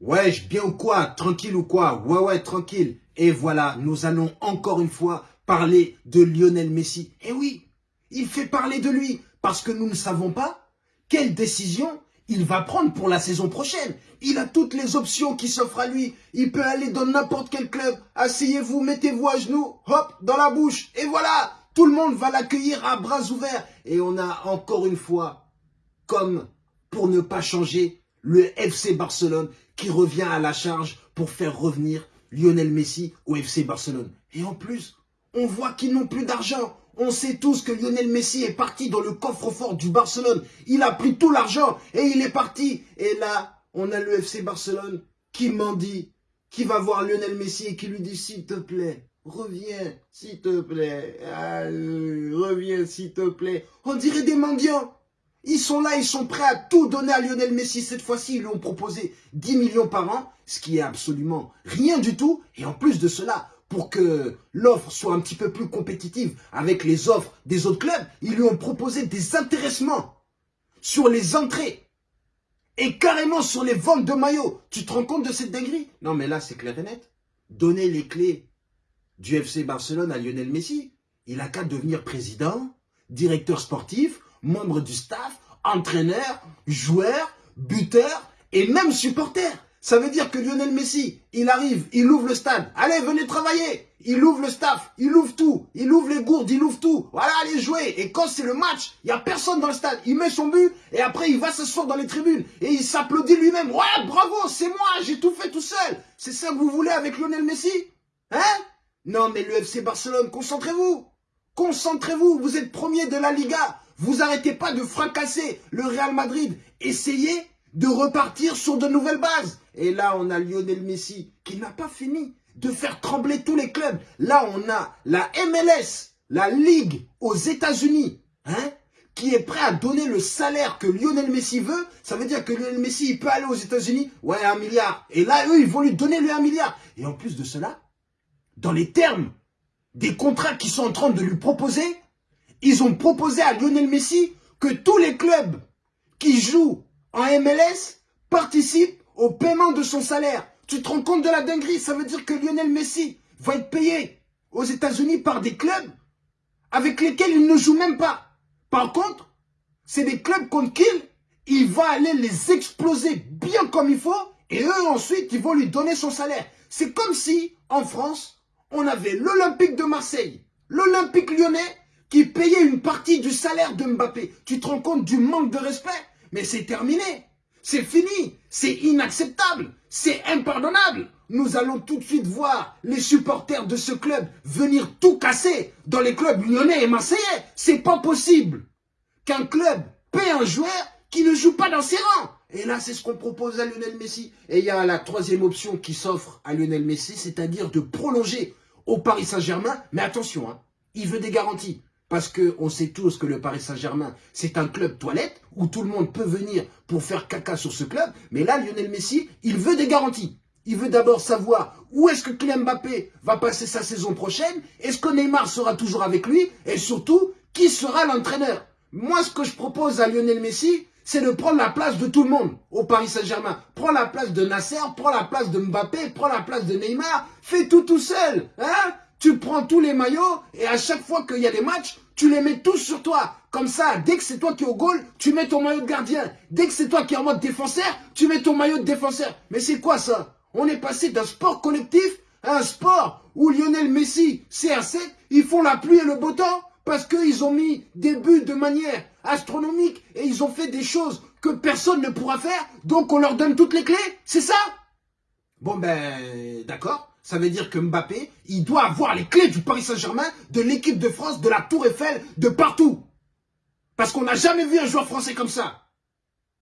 Ouais, bien ou quoi? Tranquille ou quoi? Ouais, ouais, tranquille. Et voilà, nous allons encore une fois parler de Lionel Messi. Et oui, il fait parler de lui parce que nous ne savons pas quelle décision il va prendre pour la saison prochaine. Il a toutes les options qui s'offrent à lui. Il peut aller dans n'importe quel club. Asseyez-vous, mettez-vous à genoux, hop, dans la bouche. Et voilà, tout le monde va l'accueillir à bras ouverts. Et on a encore une fois, comme pour ne pas changer, le FC Barcelone qui revient à la charge pour faire revenir Lionel Messi au FC Barcelone. Et en plus, on voit qu'ils n'ont plus d'argent. On sait tous que Lionel Messi est parti dans le coffre-fort du Barcelone. Il a pris tout l'argent et il est parti. Et là, on a le FC Barcelone qui m'en dit, qui va voir Lionel Messi et qui lui dit, s'il te plaît, reviens, s'il te plaît, reviens, s'il te plaît. On dirait des mendiants. Ils sont là, ils sont prêts à tout donner à Lionel Messi. Cette fois-ci, ils lui ont proposé 10 millions par an, ce qui est absolument rien du tout. Et en plus de cela, pour que l'offre soit un petit peu plus compétitive avec les offres des autres clubs, ils lui ont proposé des intéressements sur les entrées et carrément sur les ventes de maillots. Tu te rends compte de cette dinguerie? Non, mais là, c'est clair et net. Donner les clés du FC Barcelone à Lionel Messi, il a qu'à devenir président, directeur sportif, membre du staff, entraîneur, joueur, buteur et même supporter. Ça veut dire que Lionel Messi, il arrive, il ouvre le stade. Allez, venez travailler. Il ouvre le staff, il ouvre tout. Il ouvre les gourdes, il ouvre tout. Voilà, allez jouer. Et quand c'est le match, il n'y a personne dans le stade. Il met son but et après, il va s'asseoir dans les tribunes. Et il s'applaudit lui-même. Ouais, bravo, c'est moi, j'ai tout fait tout seul. C'est ça que vous voulez avec Lionel Messi Hein? Non, mais le FC Barcelone, concentrez-vous. Concentrez-vous, vous êtes premier de la Liga. Vous arrêtez pas de fracasser le Real Madrid. Essayez de repartir sur de nouvelles bases. Et là, on a Lionel Messi qui n'a pas fini de faire trembler tous les clubs. Là, on a la MLS, la Ligue aux États-Unis, hein, qui est prêt à donner le salaire que Lionel Messi veut. Ça veut dire que Lionel Messi, il peut aller aux États-Unis, ouais, un milliard. Et là, eux, ils vont lui donner le un milliard. Et en plus de cela, dans les termes des contrats qu'ils sont en train de lui proposer, ils ont proposé à Lionel Messi que tous les clubs qui jouent en MLS participe au paiement de son salaire. Tu te rends compte de la dinguerie? Ça veut dire que Lionel Messi va être payé aux États-Unis par des clubs avec lesquels il ne joue même pas. Par contre, c'est des clubs contre qui il va aller les exploser bien comme il faut et eux ensuite ils vont lui donner son salaire. C'est comme si en France, on avait l'Olympique de Marseille, l'Olympique lyonnais qui payait une partie du salaire de Mbappé. Tu te rends compte du manque de respect? Mais c'est terminé. C'est fini. C'est inacceptable. C'est impardonnable. Nous allons tout de suite voir les supporters de ce club venir tout casser dans les clubs lyonnais et marseillais. C'est pas possible qu'un club paie un joueur qui ne joue pas dans ses rangs. Et là, c'est ce qu'on propose à Lionel Messi. Et il y a la troisième option qui s'offre à Lionel Messi, c'est-à-dire de prolonger au Paris Saint-Germain. Mais attention, hein, il veut des garanties. Parce qu'on sait tous que le Paris Saint-Germain, c'est un club toilette où tout le monde peut venir pour faire caca sur ce club. Mais là, Lionel Messi, il veut des garanties. Il veut d'abord savoir où est-ce que Kylian Mbappé va passer sa saison prochaine. Est-ce que Neymar sera toujours avec lui? Et surtout, qui sera l'entraîneur? Moi, ce que je propose à Lionel Messi, c'est de prendre la place de tout le monde au Paris Saint-Germain. Prends la place de Nasser, prends la place de Mbappé, prends la place de Neymar. Fais tout tout seul. Hein? Tu prends tous les maillots et à chaque fois qu'il y a des matchs, tu les mets tous sur toi. Comme ça, dès que c'est toi qui es au goal, tu mets ton maillot de gardien. Dès que c'est toi qui es en mode défenseur, tu mets ton maillot de défenseur. Mais c'est quoi ça? On est passé d'un sport collectif à un sport où Lionel Messi, CR7, ils font la pluie et le beau temps parce qu'ils ont mis des buts de manière astronomique et ils ont fait des choses que personne ne pourra faire. Donc on leur donne toutes les clés. C'est ça? Bon ben, d'accord. Ça veut dire que Mbappé, il doit avoir les clés du Paris Saint-Germain, de l'équipe de France, de la Tour Eiffel, de partout. Parce qu'on n'a jamais vu un joueur français comme ça.